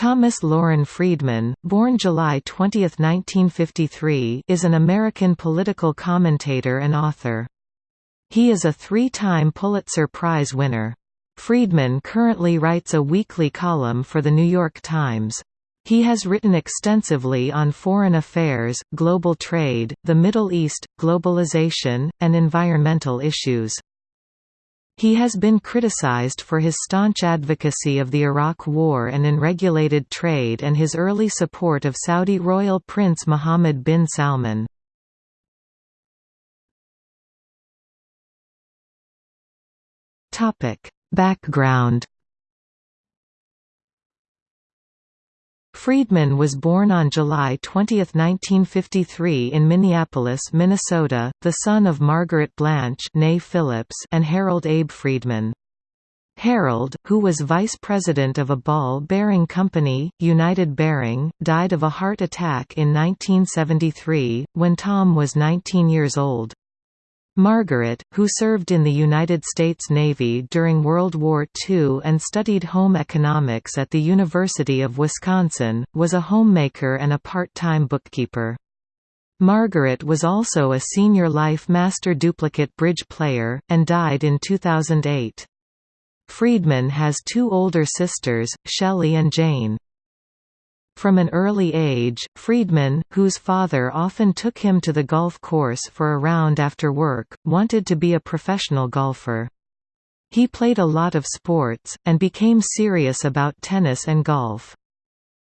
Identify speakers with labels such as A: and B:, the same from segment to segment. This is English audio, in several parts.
A: Thomas Loren Friedman, born July 20, 1953, is an American political commentator and author. He is a three-time Pulitzer Prize winner. Friedman currently writes a weekly column for The New York Times. He has written extensively on foreign affairs, global trade, the Middle East, globalization, and environmental issues. He has been criticized for his staunch advocacy of the Iraq War and unregulated trade and his early support of Saudi royal prince Mohammed bin Salman. Background Friedman was born on July 20, 1953 in Minneapolis, Minnesota, the son of Margaret Blanche Phillips and Harold Abe Friedman. Harold, who was vice president of a ball-bearing company, United Bearing, died of a heart attack in 1973, when Tom was 19 years old. Margaret, who served in the United States Navy during World War II and studied home economics at the University of Wisconsin, was a homemaker and a part-time bookkeeper. Margaret was also a senior Life Master duplicate bridge player, and died in 2008. Friedman has two older sisters, Shelley and Jane. From an early age, Friedman, whose father often took him to the golf course for a round after work, wanted to be a professional golfer. He played a lot of sports, and became serious about tennis and golf.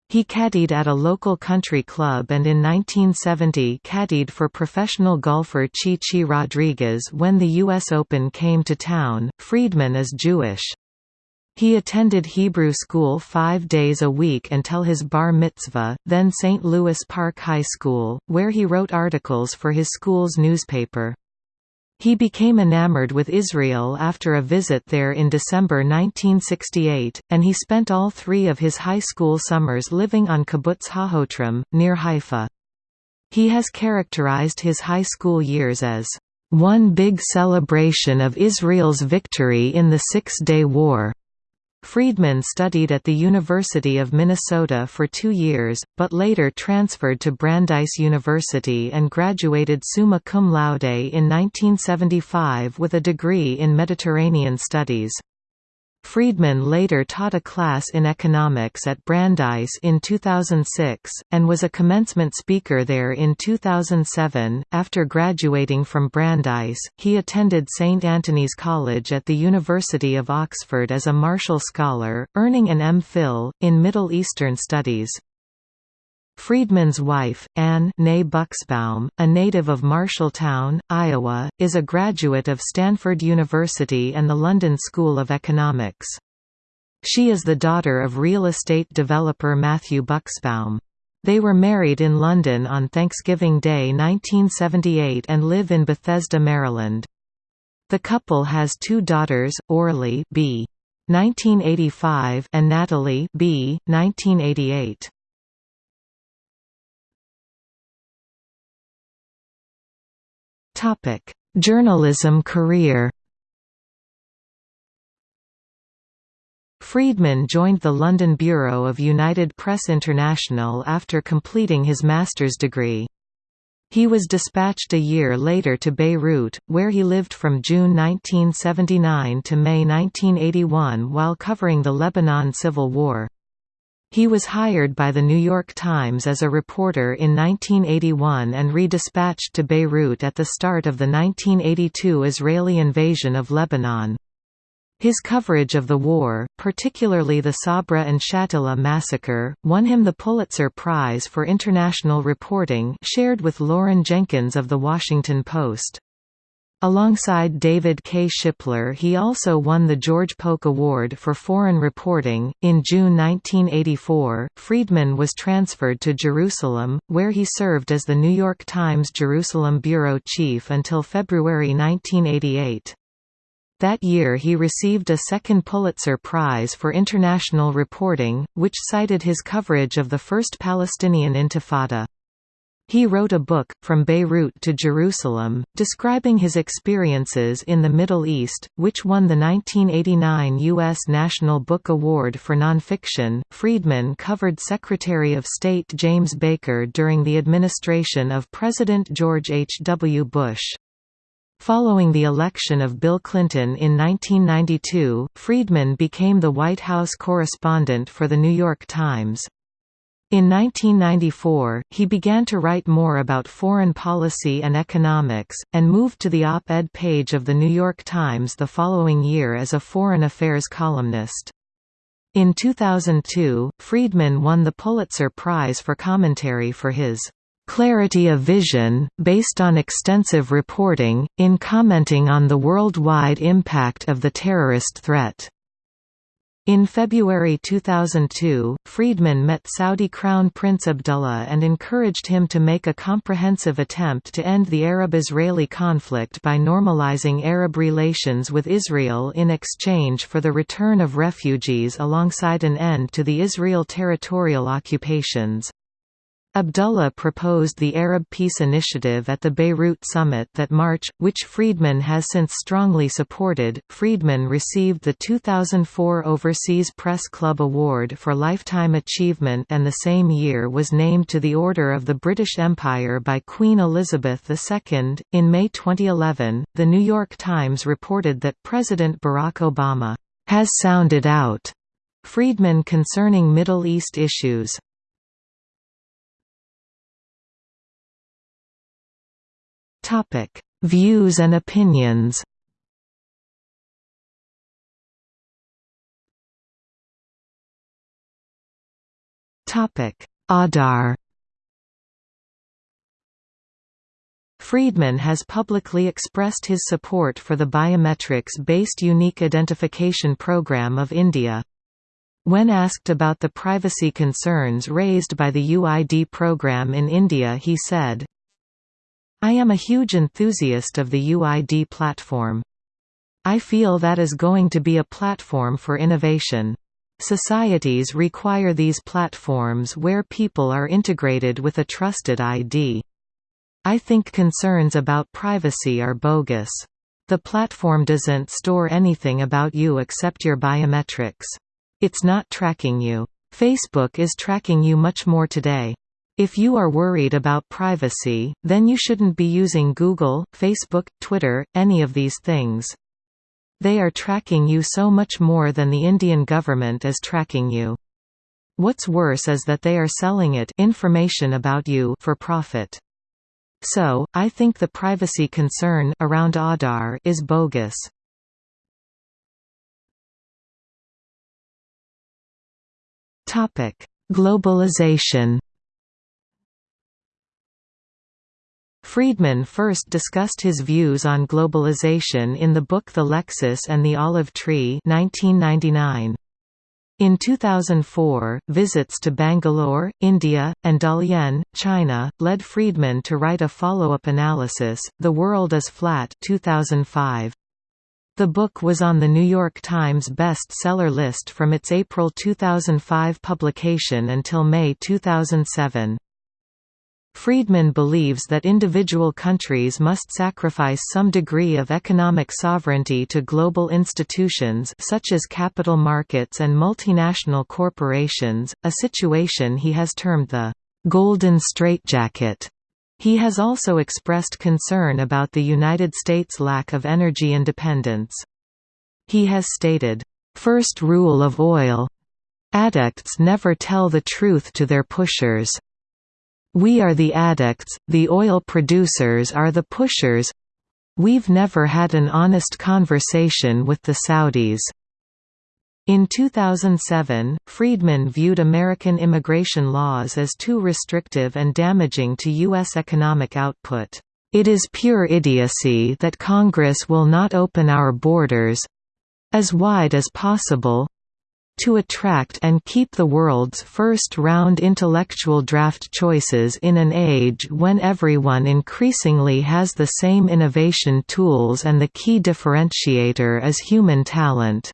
A: He caddied at a local country club and in 1970 caddied for professional golfer Chi Chi Rodriguez when the U.S. Open came to town. Friedman is Jewish. He attended Hebrew school five days a week until his bar mitzvah, then St. Louis Park High School, where he wrote articles for his school's newspaper. He became enamored with Israel after a visit there in December 1968, and he spent all three of his high school summers living on Kibbutz Hahotrim, near Haifa. He has characterized his high school years as, "...one big celebration of Israel's victory in the Six-Day War." Friedman studied at the University of Minnesota for two years, but later transferred to Brandeis University and graduated summa cum laude in 1975 with a degree in Mediterranean Studies. Friedman later taught a class in economics at Brandeis in 2006, and was a commencement speaker there in 2007. After graduating from Brandeis, he attended St. Antony's College at the University of Oxford as a Marshall Scholar, earning an M.Phil, in Middle Eastern Studies. Friedman's wife, Anne née Bucksbaum, a native of Marshalltown, Iowa, is a graduate of Stanford University and the London School of Economics. She is the daughter of real estate developer Matthew Bucksbaum. They were married in London on Thanksgiving Day 1978 and live in Bethesda, Maryland. The couple has two daughters, Orly B. 1985 and Natalie B. 1988. Topic: Journalism career. Friedman joined the London bureau of United Press International after completing his master's degree. He was dispatched a year later to Beirut, where he lived from June 1979 to May 1981 while covering the Lebanon Civil War. He was hired by The New York Times as a reporter in 1981 and redispatched to Beirut at the start of the 1982 Israeli invasion of Lebanon. His coverage of the war, particularly the Sabra and Shatila massacre, won him the Pulitzer Prize for International Reporting shared with Loren Jenkins of The Washington Post. Alongside David K. Shipler, he also won the George Polk Award for Foreign Reporting. In June 1984, Friedman was transferred to Jerusalem, where he served as the New York Times Jerusalem bureau chief until February 1988. That year he received a second Pulitzer Prize for International Reporting, which cited his coverage of the First Palestinian Intifada. He wrote a book, From Beirut to Jerusalem, describing his experiences in the Middle East, which won the 1989 U.S. National Book Award for Nonfiction. Friedman covered Secretary of State James Baker during the administration of President George H. W. Bush. Following the election of Bill Clinton in 1992, Friedman became the White House correspondent for The New York Times. In 1994, he began to write more about foreign policy and economics, and moved to the op-ed page of The New York Times the following year as a foreign affairs columnist. In 2002, Friedman won the Pulitzer Prize for commentary for his "...clarity of vision, based on extensive reporting, in commenting on the worldwide impact of the terrorist threat." In February 2002, Friedman met Saudi Crown Prince Abdullah and encouraged him to make a comprehensive attempt to end the Arab-Israeli conflict by normalizing Arab relations with Israel in exchange for the return of refugees alongside an end to the Israel territorial occupations. Abdullah proposed the Arab Peace Initiative at the Beirut summit that March, which Friedman has since strongly supported. Friedman received the 2004 Overseas Press Club Award for Lifetime Achievement and the same year was named to the Order of the British Empire by Queen Elizabeth II. In May 2011, The New York Times reported that President Barack Obama has sounded out Friedman concerning Middle East issues. Topic: Views and opinions. Topic: Aadhaar. Friedman has publicly expressed his support for the biometrics-based Unique Identification Program of India. When asked about the privacy concerns raised by the UID program in India he said, I am a huge enthusiast of the UID platform. I feel that is going to be a platform for innovation. Societies require these platforms where people are integrated with a trusted ID. I think concerns about privacy are bogus. The platform doesn't store anything about you except your biometrics. It's not tracking you. Facebook is tracking you much more today. If you are worried about privacy, then you shouldn't be using Google, Facebook, Twitter, any of these things. They are tracking you so much more than the Indian government is tracking you. What's worse is that they are selling it information about you for profit. So, I think the privacy concern around Aadhaar is bogus. Topic: Globalization Friedman first discussed his views on globalization in the book The Lexus and the Olive Tree 1999. In 2004, visits to Bangalore, India, and Dalian, China, led Friedman to write a follow-up analysis, The World is Flat 2005. The book was on the New York Times best-seller list from its April 2005 publication until May 2007. Friedman believes that individual countries must sacrifice some degree of economic sovereignty to global institutions such as capital markets and multinational corporations, a situation he has termed the «golden straitjacket». He has also expressed concern about the United States' lack of energy independence. He has stated, First rule of oil addicts never tell the truth to their pushers." We are the addicts, the oil producers are the pushers We've never had an honest conversation with the Saudis. In 2007, Friedman viewed American immigration laws as too restrictive and damaging to U.S. economic output. It is pure idiocy that Congress will not open our borders—as wide as possible, to attract and keep the world's first-round intellectual draft choices in an age when everyone increasingly has the same innovation tools and the key differentiator is human talent.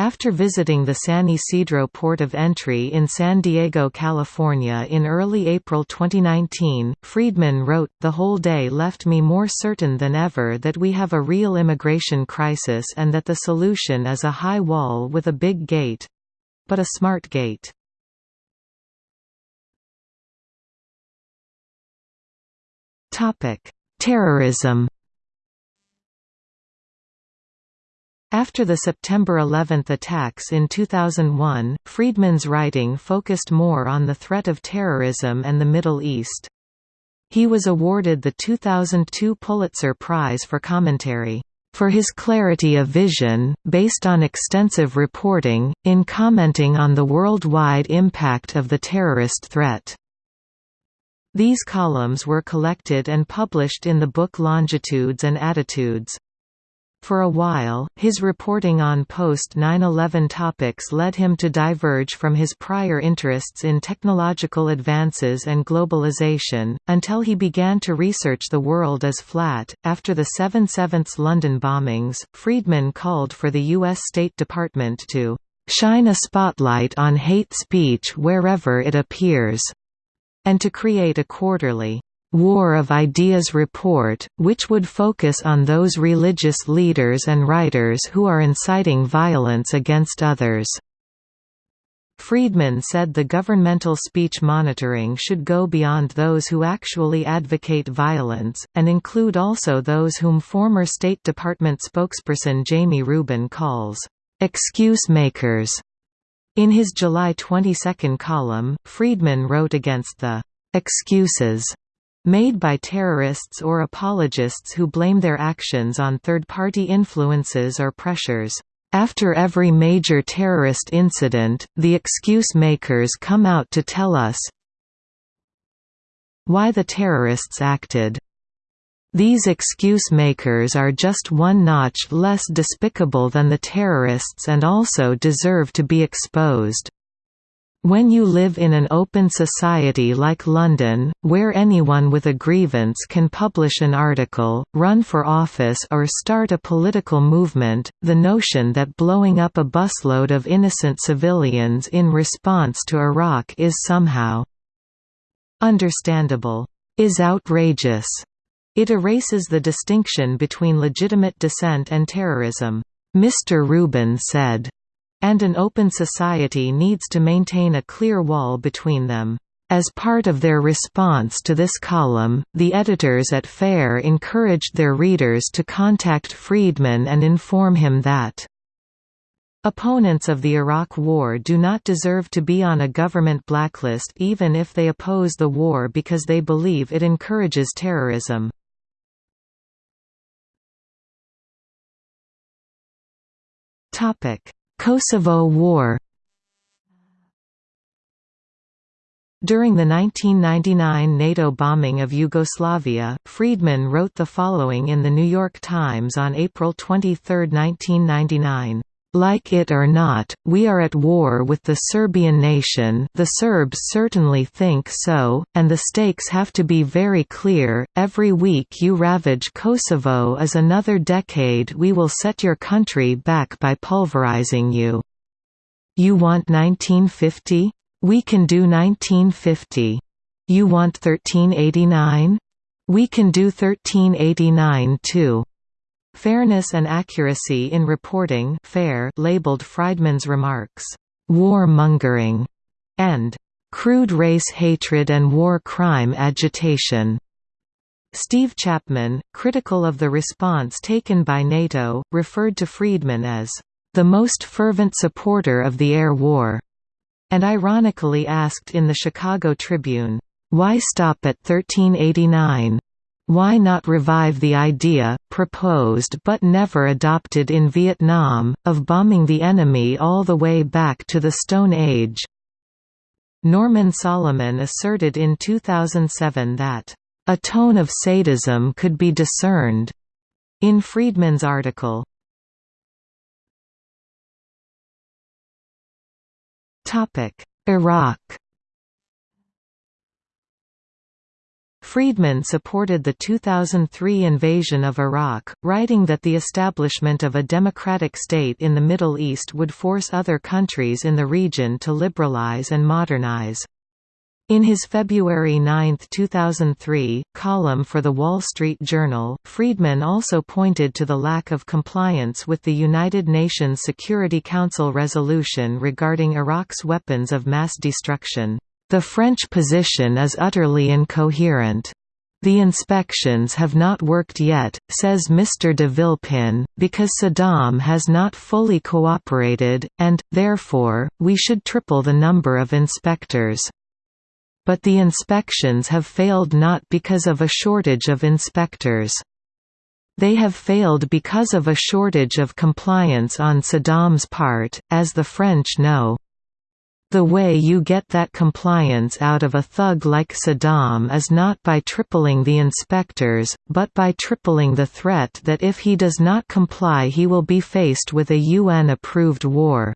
A: After visiting the San Ysidro port of entry in San Diego, California in early April 2019, Friedman wrote, The whole day left me more certain than ever that we have a real immigration crisis and that the solution is a high wall with a big gate. But a smart gate. Terrorism After the September 11 attacks in 2001, Friedman's writing focused more on the threat of terrorism and the Middle East. He was awarded the 2002 Pulitzer Prize for Commentary, "...for his clarity of vision, based on extensive reporting, in commenting on the worldwide impact of the terrorist threat." These columns were collected and published in the book Longitudes and Attitudes. For a while, his reporting on post-9-11 topics led him to diverge from his prior interests in technological advances and globalization, until he began to research the world as flat. After the 7/7 London bombings, Friedman called for the U.S. State Department to shine a spotlight on hate speech wherever it appears, and to create a quarterly War of Ideas report, which would focus on those religious leaders and writers who are inciting violence against others. Friedman said the governmental speech monitoring should go beyond those who actually advocate violence, and include also those whom former State Department spokesperson Jamie Rubin calls, "...excuse makers." In his July 22 column, Friedman wrote against the "...excuses." made by terrorists or apologists who blame their actions on third-party influences or pressures. After every major terrorist incident, the excuse makers come out to tell us why the terrorists acted. These excuse makers are just one notch less despicable than the terrorists and also deserve to be exposed. When you live in an open society like London, where anyone with a grievance can publish an article, run for office or start a political movement, the notion that blowing up a busload of innocent civilians in response to Iraq is somehow understandable is outrageous. It erases the distinction between legitimate dissent and terrorism. Mr. Rubin said, and an open society needs to maintain a clear wall between them. As part of their response to this column, the editors at FAIR encouraged their readers to contact Friedman and inform him that Opponents of the Iraq War do not deserve to be on a government blacklist even if they oppose the war because they believe it encourages terrorism. Topic: Kosovo War During the 1999 NATO bombing of Yugoslavia, Friedman wrote the following in The New York Times on April 23, 1999. Like it or not, we are at war with the Serbian nation the Serbs certainly think so, and the stakes have to be very clear, every week you ravage Kosovo is another decade we will set your country back by pulverizing you. You want 1950? We can do 1950. You want 1389? We can do 1389 too. Fairness and Accuracy in Reporting fair labeled Friedman's remarks, "...war-mongering", and "...crude race hatred and war crime agitation." Steve Chapman, critical of the response taken by NATO, referred to Friedman as, "...the most fervent supporter of the air war," and ironically asked in the Chicago Tribune, "...why stop at 1389?" Why not revive the idea, proposed but never adopted in Vietnam, of bombing the enemy all the way back to the Stone Age? Norman Solomon asserted in 2007 that, "...a tone of sadism could be discerned." In Friedman's article, Iraq Friedman supported the 2003 invasion of Iraq, writing that the establishment of a democratic state in the Middle East would force other countries in the region to liberalize and modernize. In his February 9, 2003, column for The Wall Street Journal, Friedman also pointed to the lack of compliance with the United Nations Security Council resolution regarding Iraq's weapons of mass destruction. The French position is utterly incoherent. The inspections have not worked yet, says Mr de Villepin, because Saddam has not fully cooperated, and, therefore, we should triple the number of inspectors. But the inspections have failed not because of a shortage of inspectors. They have failed because of a shortage of compliance on Saddam's part, as the French know. The way you get that compliance out of a thug like Saddam is not by tripling the inspectors, but by tripling the threat that if he does not comply he will be faced with a UN-approved war.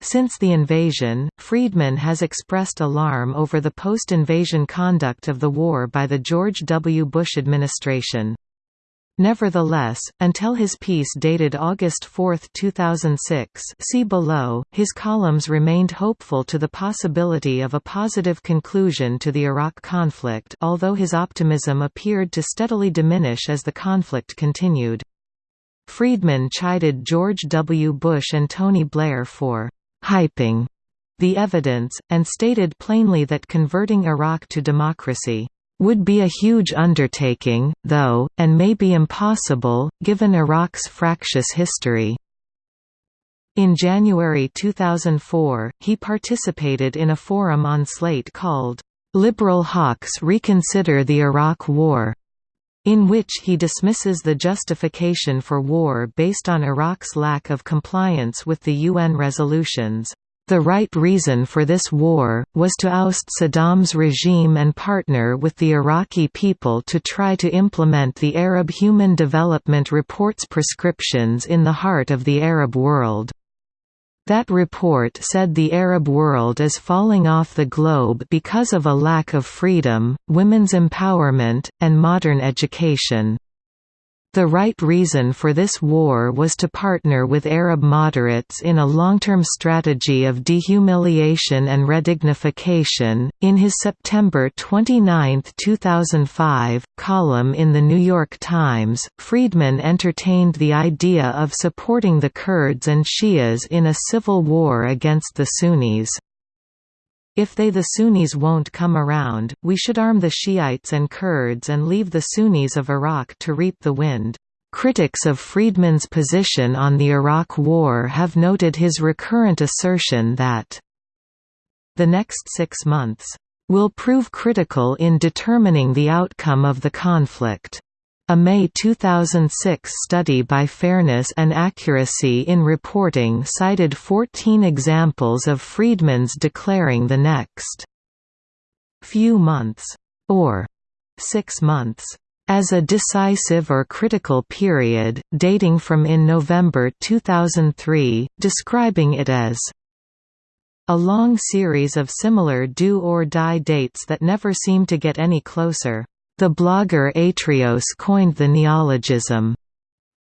A: Since the invasion, Friedman has expressed alarm over the post-invasion conduct of the war by the George W. Bush administration. Nevertheless, until his piece dated August 4, 2006 see below, his columns remained hopeful to the possibility of a positive conclusion to the Iraq conflict although his optimism appeared to steadily diminish as the conflict continued. Friedman chided George W. Bush and Tony Blair for «hyping» the evidence, and stated plainly that converting Iraq to democracy would be a huge undertaking, though, and may be impossible, given Iraq's fractious history. In January 2004, he participated in a forum on Slate called, "'Liberal Hawks Reconsider the Iraq War' in which he dismisses the justification for war based on Iraq's lack of compliance with the UN resolutions. The right reason for this war, was to oust Saddam's regime and partner with the Iraqi people to try to implement the Arab Human Development Report's prescriptions in the heart of the Arab world. That report said the Arab world is falling off the globe because of a lack of freedom, women's empowerment, and modern education. The right reason for this war was to partner with Arab moderates in a long-term strategy of dehumiliation and redignification. In his September 29, 2005, column in The New York Times, Friedman entertained the idea of supporting the Kurds and Shias in a civil war against the Sunnis. If they the Sunnis won't come around, we should arm the Shiites and Kurds and leave the Sunnis of Iraq to reap the wind. Critics of Friedman's position on the Iraq War have noted his recurrent assertion that the next six months will prove critical in determining the outcome of the conflict. A May 2006 study by Fairness and Accuracy in Reporting cited 14 examples of Friedman's declaring the next few months, or six months, as a decisive or critical period, dating from in November 2003, describing it as a long series of similar do-or-die dates that never seem to get any closer. The blogger Atrios coined the neologism,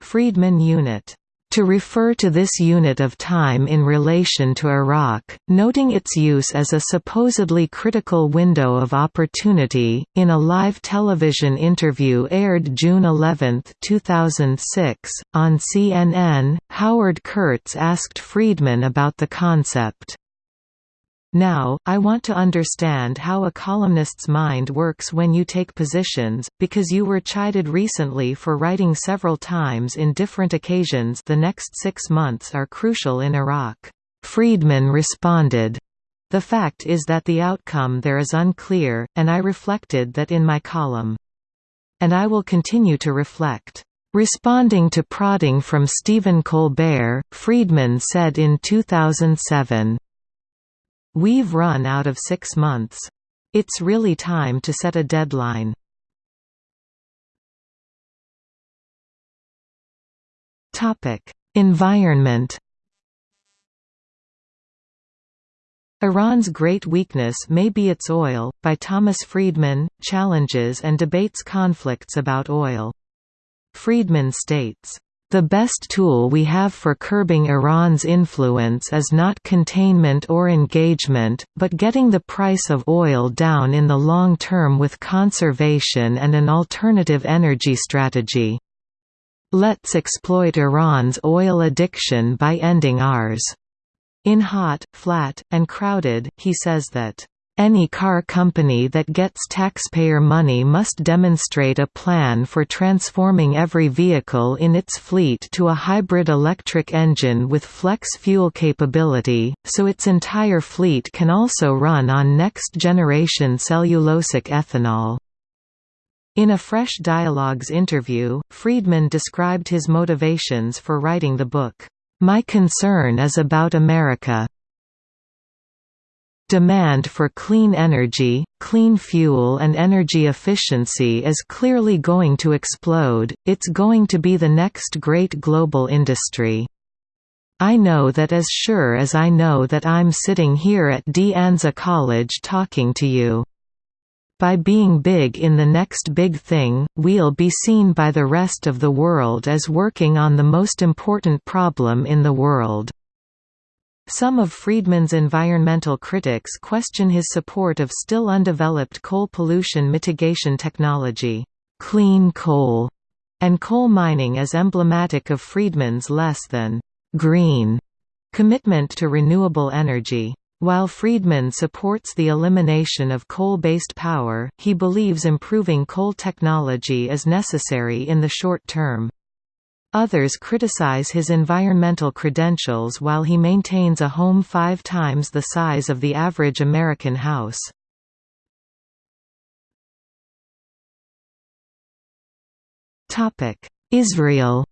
A: Friedman unit, to refer to this unit of time in relation to Iraq, noting its use as a supposedly critical window of opportunity. In a live television interview aired June 11, 2006, on CNN, Howard Kurtz asked Friedman about the concept. Now, I want to understand how a columnist's mind works when you take positions, because you were chided recently for writing several times in different occasions the next six months are crucial in Iraq. Friedman responded, The fact is that the outcome there is unclear, and I reflected that in my column. And I will continue to reflect. Responding to prodding from Stephen Colbert, Friedman said in 2007, We've run out of six months. It's really time to set a deadline. Environment Iran's great weakness may be its oil, by Thomas Friedman, challenges and debates conflicts about oil. Friedman states, "...the best tool we have for curbing Iran's influence is not containment or engagement, but getting the price of oil down in the long term with conservation and an alternative energy strategy. Let's exploit Iran's oil addiction by ending ours." In Hot, Flat, and Crowded, he says that, "...any car company that gets taxpayer money must demonstrate a plan for transforming every vehicle in its fleet to a hybrid electric engine with flex fuel capability, so its entire fleet can also run on next-generation cellulosic ethanol." In a Fresh Dialogues interview, Friedman described his motivations for writing the book. My concern is about America. Demand for clean energy, clean fuel and energy efficiency is clearly going to explode, it's going to be the next great global industry. I know that as sure as I know that I'm sitting here at De Anza College talking to you. By being big in the next big thing, we'll be seen by the rest of the world as working on the most important problem in the world. Some of Friedman's environmental critics question his support of still undeveloped coal pollution mitigation technology, clean coal, and coal mining as emblematic of Friedman's less than green commitment to renewable energy. While Friedman supports the elimination of coal-based power, he believes improving coal technology is necessary in the short term. Others criticize his environmental credentials while he maintains a home five times the size of the average American house. Israel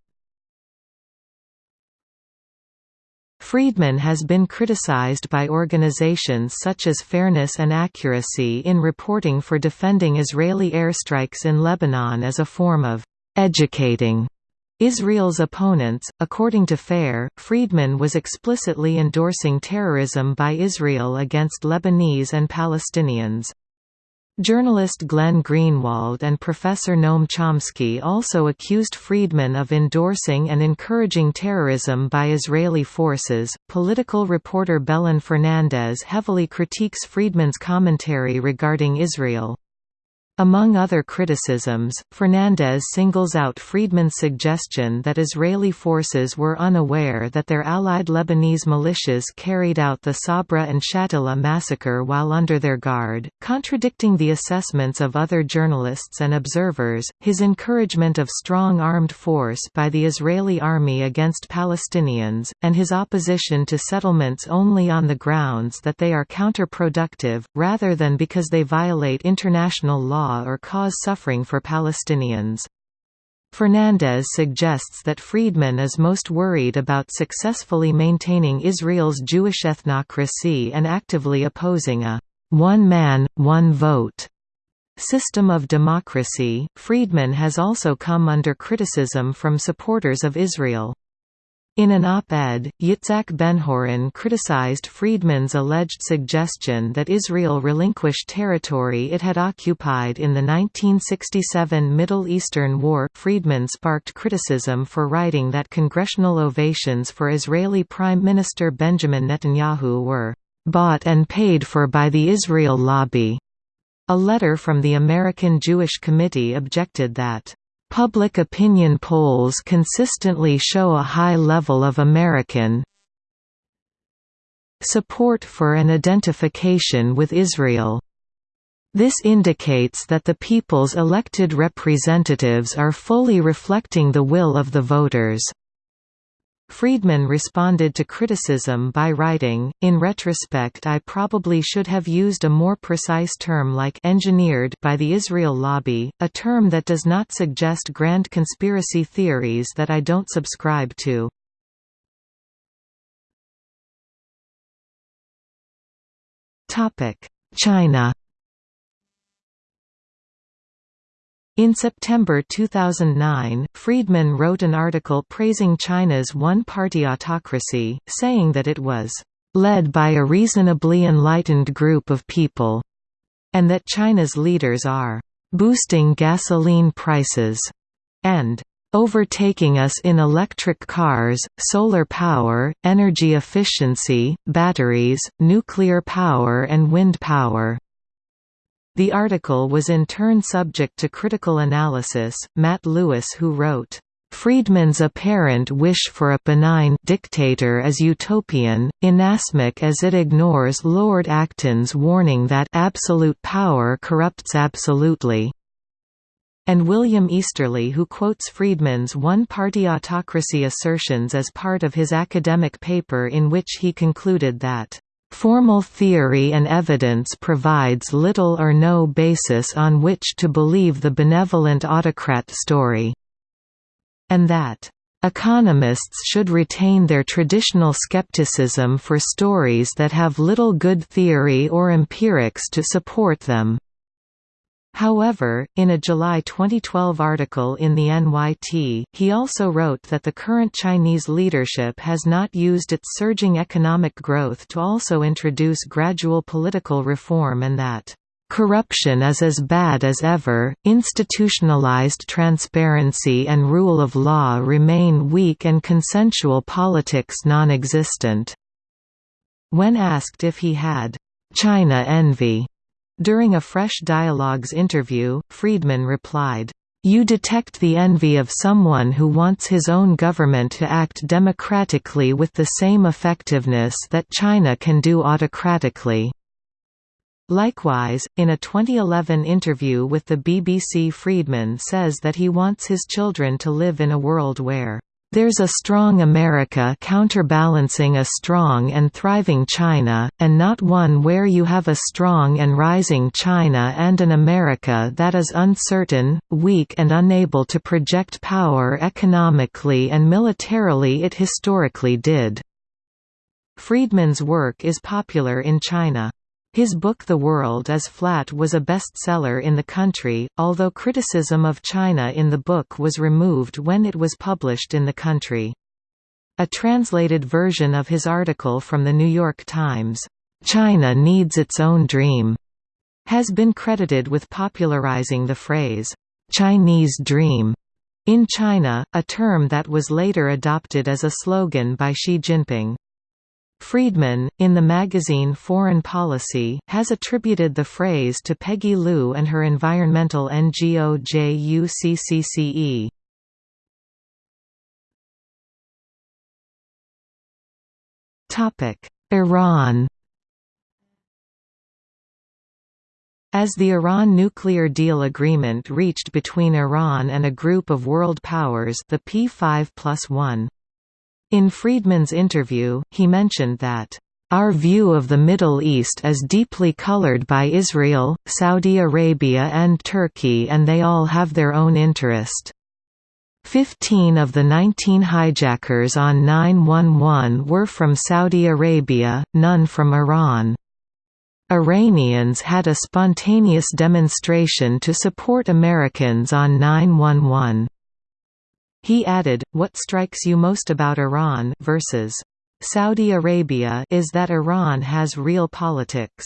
A: Friedman has been criticized by organizations such as Fairness and Accuracy in reporting for defending Israeli airstrikes in Lebanon as a form of educating Israel's opponents. According to FAIR, Friedman was explicitly endorsing terrorism by Israel against Lebanese and Palestinians. Journalist Glenn Greenwald and Professor Noam Chomsky also accused Friedman of endorsing and encouraging terrorism by Israeli forces. Political reporter Belen Fernandez heavily critiques Friedman's commentary regarding Israel. Among other criticisms, Fernandez singles out Friedman's suggestion that Israeli forces were unaware that their allied Lebanese militias carried out the Sabra and Shatila massacre while under their guard, contradicting the assessments of other journalists and observers. His encouragement of strong armed force by the Israeli army against Palestinians, and his opposition to settlements only on the grounds that they are counterproductive, rather than because they violate international law law or cause suffering for Palestinians. Fernandez suggests that Friedman is most worried about successfully maintaining Israel's Jewish ethnocracy and actively opposing a one man, one vote system of democracy. Friedman has also come under criticism from supporters of Israel. In an op-ed, Yitzhak Benhorin criticized Friedman's alleged suggestion that Israel relinquish territory it had occupied in the 1967 Middle Eastern War. Friedman sparked criticism for writing that congressional ovations for Israeli Prime Minister Benjamin Netanyahu were bought and paid for by the Israel lobby. A letter from the American Jewish Committee objected that Public opinion polls consistently show a high level of American support for an identification with Israel. This indicates that the people's elected representatives are fully reflecting the will of the voters. Friedman responded to criticism by writing, In retrospect I probably should have used a more precise term like engineered by the Israel lobby, a term that does not suggest grand conspiracy theories that I don't subscribe to. China In September 2009, Friedman wrote an article praising China's one-party autocracy, saying that it was led by a reasonably enlightened group of people, and that China's leaders are boosting gasoline prices and overtaking us in electric cars, solar power, energy efficiency, batteries, nuclear power and wind power. The article was in turn subject to critical analysis. Matt Lewis, who wrote, Friedman's apparent wish for a benign dictator is utopian, inasmuch as it ignores Lord Acton's warning that absolute power corrupts absolutely and William Easterly who quotes Friedman's one-party autocracy assertions as part of his academic paper in which he concluded that Formal theory and evidence provides little or no basis on which to believe the benevolent autocrat story. And that Economists should retain their traditional skepticism for stories that have little good theory or empirics to support them. However, in a July 2012 article in the NYT, he also wrote that the current Chinese leadership has not used its surging economic growth to also introduce gradual political reform and that Corruption is as bad as ever, institutionalized transparency and rule of law remain weak and consensual politics non-existent." When asked if he had «China envy» During a Fresh Dialogues interview, Friedman replied, "You detect the envy of someone who wants his own government to act democratically with the same effectiveness that China can do autocratically." Likewise, in a 2011 interview with the BBC Friedman says that he wants his children to live in a world where there's a strong America counterbalancing a strong and thriving China, and not one where you have a strong and rising China and an America that is uncertain, weak and unable to project power economically and militarily it historically did. Friedman's work is popular in China. His book The World is Flat was a bestseller in the country, although criticism of China in the book was removed when it was published in the country. A translated version of his article from The New York Times, "'China Needs Its Own Dream' has been credited with popularizing the phrase, "'Chinese Dream' in China, a term that was later adopted as a slogan by Xi Jinping. Friedman, in the magazine Foreign Policy, has attributed the phrase to Peggy Liu and her environmental NGO JUCCCE. Iran As the Iran nuclear deal agreement reached between Iran and a group of world powers the P5 plus 1 in Friedman's interview, he mentioned that, "...our view of the Middle East is deeply colored by Israel, Saudi Arabia and Turkey and they all have their own interest." Fifteen of the 19 hijackers on 911 were from Saudi Arabia, none from Iran. Iranians had a spontaneous demonstration to support Americans on 911. He added, what strikes you most about Iran versus Saudi Arabia is that Iran has real politics.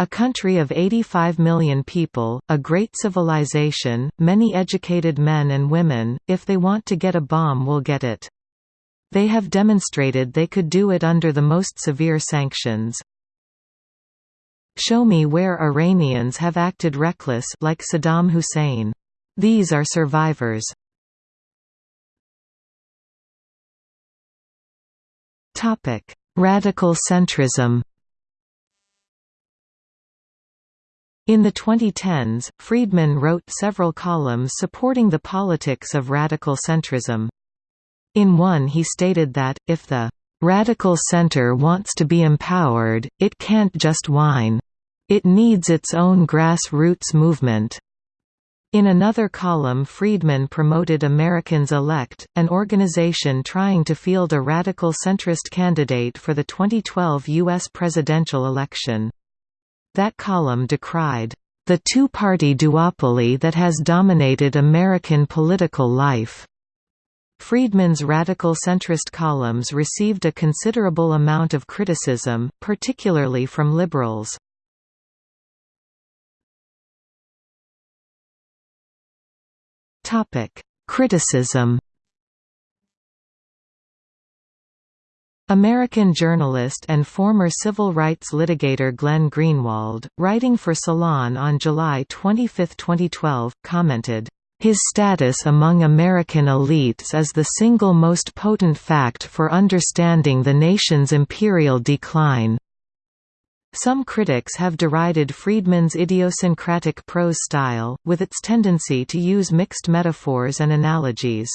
A: A country of 85 million people, a great civilization, many educated men and women, if they want to get a bomb will get it. They have demonstrated they could do it under the most severe sanctions. Show me where Iranians have acted reckless like Saddam Hussein. These are survivors. Radical centrism In the 2010s, Friedman wrote several columns supporting the politics of radical centrism. In one he stated that, if the "...radical center wants to be empowered, it can't just whine. It needs its own grassroots movement." In another column Friedman promoted Americans Elect, an organization trying to field a radical centrist candidate for the 2012 U.S. presidential election. That column decried, "...the two-party duopoly that has dominated American political life." Friedman's radical centrist columns received a considerable amount of criticism, particularly from liberals. Criticism American journalist and former civil rights litigator Glenn Greenwald, writing for Salon on July 25, 2012, commented, his status among American elites is the single most potent fact for understanding the nation's imperial decline. Some critics have derided Friedman's idiosyncratic prose style, with its tendency to use mixed metaphors and analogies.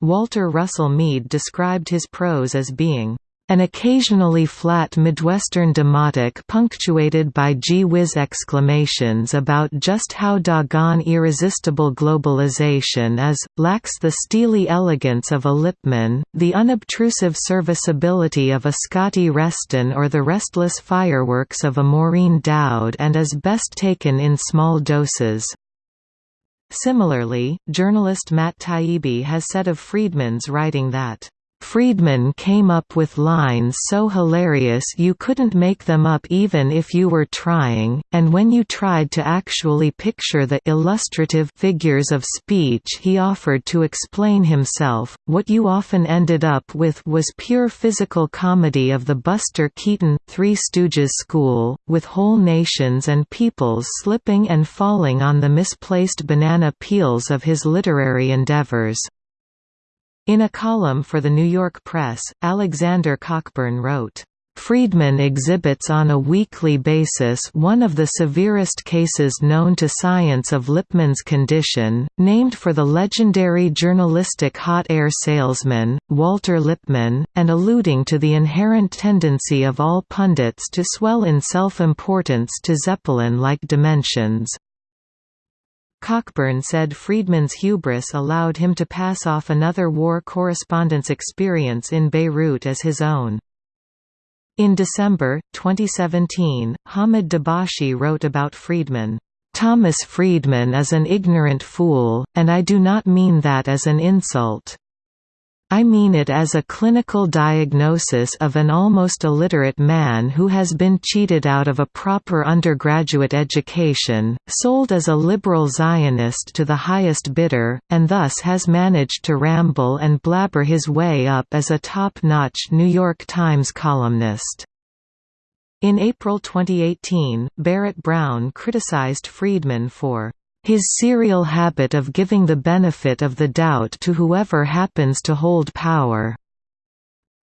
A: Walter Russell Mead described his prose as being an occasionally flat Midwestern demotic punctuated by gee whiz exclamations about just how doggone irresistible globalization is, lacks the steely elegance of a Lippmann, the unobtrusive serviceability of a Scotty Reston or the restless fireworks of a Maureen Dowd and is best taken in small doses. Similarly, journalist Matt Taibbi has said of Friedman's writing that Friedman came up with lines so hilarious you couldn't make them up even if you were trying, and when you tried to actually picture the illustrative figures of speech he offered to explain himself, what you often ended up with was pure physical comedy of the Buster Keaton, Three Stooges school, with whole nations and peoples slipping and falling on the misplaced banana peels of his literary endeavors. In a column for the New York Press, Alexander Cockburn wrote, Friedman exhibits on a weekly basis one of the severest cases known to science of Lippmann's condition, named for the legendary journalistic hot air salesman, Walter Lippmann, and alluding to the inherent tendency of all pundits to swell in self-importance to Zeppelin-like dimensions. Cockburn said Friedman's hubris allowed him to pass off another war correspondence experience in Beirut as his own. In December, 2017, Hamid Dabashi wrote about Friedman, "...Thomas Friedman is an ignorant fool, and I do not mean that as an insult. I mean it as a clinical diagnosis of an almost illiterate man who has been cheated out of a proper undergraduate education, sold as a liberal Zionist to the highest bidder, and thus has managed to ramble and blabber his way up as a top-notch New York Times columnist. In April 2018, Barrett Brown criticized Friedman for his serial habit of giving the benefit of the doubt to whoever happens to hold power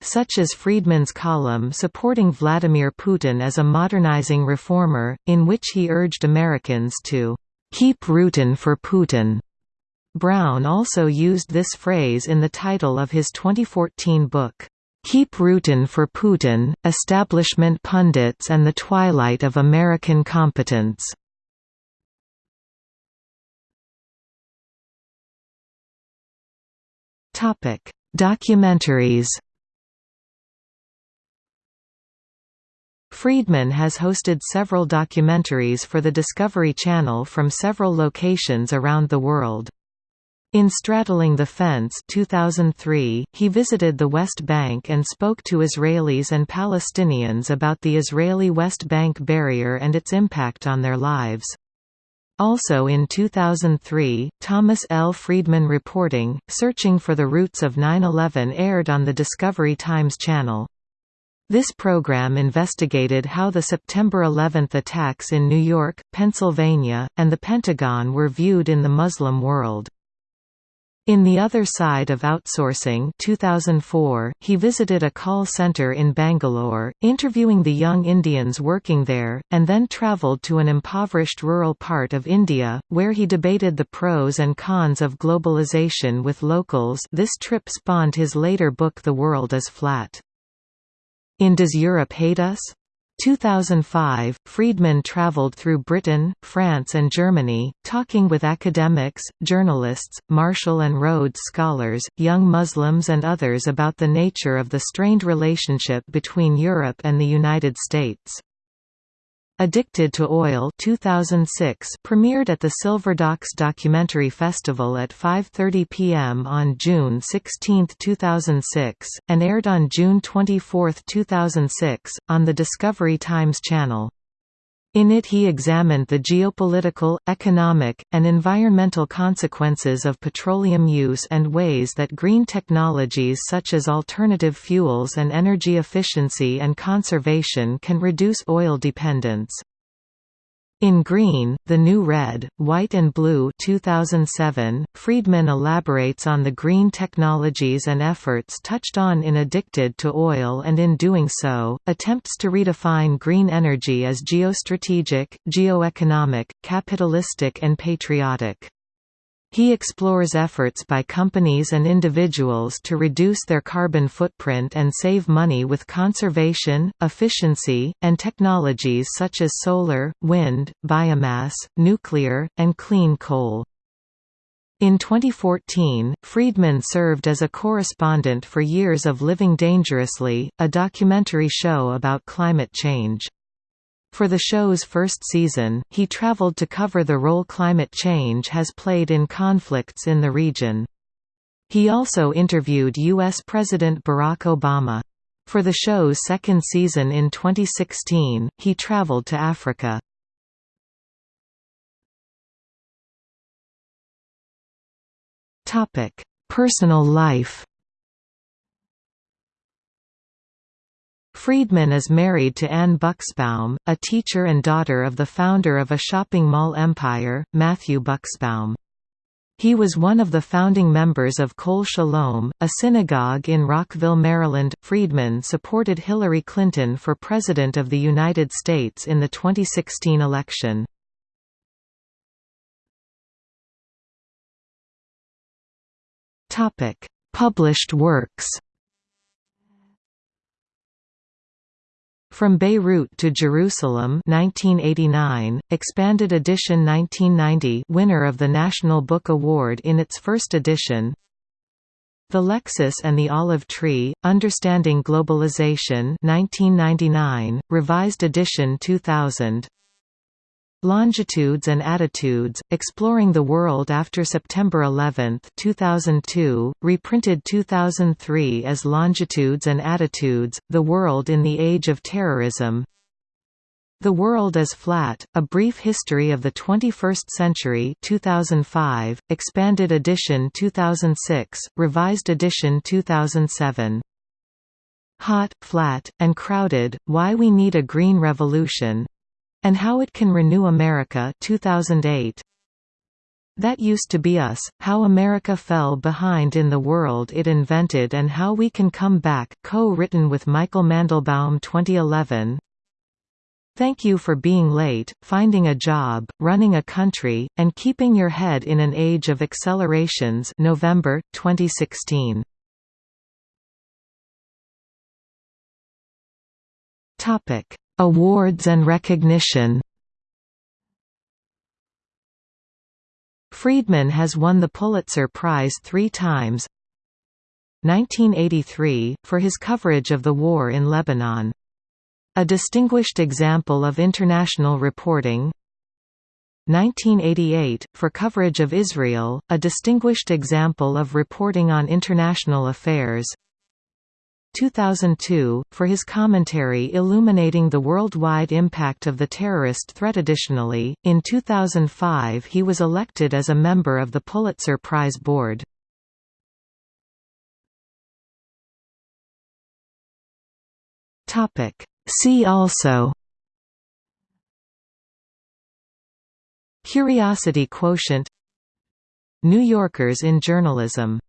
A: such as Friedman's column supporting Vladimir Putin as a modernizing reformer, in which he urged Americans to "keep rootin' for Putin." Brown also used this phrase in the title of his 2014 book, "'Keep Rootin' for Putin, Establishment Pundits and the Twilight of American Competence' Topic: Documentaries. Friedman has hosted several documentaries for the Discovery Channel from several locations around the world. In Straddling the Fence 2003, he visited the West Bank and spoke to Israelis and Palestinians about the Israeli West Bank barrier and its impact on their lives. Also in 2003, Thomas L. Friedman Reporting, Searching for the Roots of 9-11 aired on the Discovery Times channel. This program investigated how the September 11 attacks in New York, Pennsylvania, and the Pentagon were viewed in the Muslim world. In The Other Side of Outsourcing 2004, he visited a call center in Bangalore, interviewing the young Indians working there, and then travelled to an impoverished rural part of India, where he debated the pros and cons of globalization with locals this trip spawned his later book The World is Flat. In Does Europe Hate Us? 2005, Friedman traveled through Britain, France and Germany, talking with academics, journalists, Marshall and Rhodes scholars, young Muslims and others about the nature of the strained relationship between Europe and the United States. Addicted to Oil 2006 premiered at the Silver Docs Documentary Festival at 5.30 p.m. on June 16, 2006, and aired on June 24, 2006, on the Discovery Times channel. In it he examined the geopolitical, economic, and environmental consequences of petroleum use and ways that green technologies such as alternative fuels and energy efficiency and conservation can reduce oil dependence. In Green, The New Red, White and Blue 2007, Friedman elaborates on the green technologies and efforts touched on in Addicted to Oil and in doing so, attempts to redefine green energy as geostrategic, geoeconomic, capitalistic and patriotic. He explores efforts by companies and individuals to reduce their carbon footprint and save money with conservation, efficiency, and technologies such as solar, wind, biomass, nuclear, and clean coal. In 2014, Friedman served as a correspondent for Years of Living Dangerously, a documentary show about climate change. For the show's first season, he traveled to cover the role climate change has played in conflicts in the region. He also interviewed U.S. President Barack Obama. For the show's second season in 2016, he traveled to Africa. Personal life Friedman is married to Anne Bucksbaum, a teacher and daughter of the founder of a shopping mall empire, Matthew Bucksbaum. He was one of the founding members of Kol Shalom, a synagogue in Rockville, Maryland. Friedman supported Hillary Clinton for President of the United States in the 2016 election. Published works From Beirut to Jerusalem 1989, expanded edition 1990 winner of the National Book Award in its first edition. The Lexus and the Olive Tree, Understanding Globalization 1999, revised edition 2000 Longitudes and Attitudes, Exploring the World After September 11, 2002, reprinted 2003 as Longitudes and Attitudes, The World in the Age of Terrorism. The World is Flat, A Brief History of the 21st Century 2005, expanded edition 2006, revised edition 2007 Hot, Flat, and Crowded, Why We Need a Green Revolution, and How It Can Renew America 2008. That Used to Be Us, How America Fell Behind in the World It Invented and How We Can Come Back co-written with Michael Mandelbaum 2011 Thank You for Being Late, Finding a Job, Running a Country, and Keeping Your Head in an Age of Accelerations. November, 2016 Awards and recognition. Friedman has won the Pulitzer Prize three times. 1983, for his coverage of the war in Lebanon. A distinguished example of international reporting. 1988, for coverage of Israel, a distinguished example of reporting on international affairs 2002, for his commentary illuminating the worldwide impact of the terrorist threat. Additionally, in 2005 he was elected as a member of the Pulitzer Prize Board. See also Curiosity quotient New Yorkers in journalism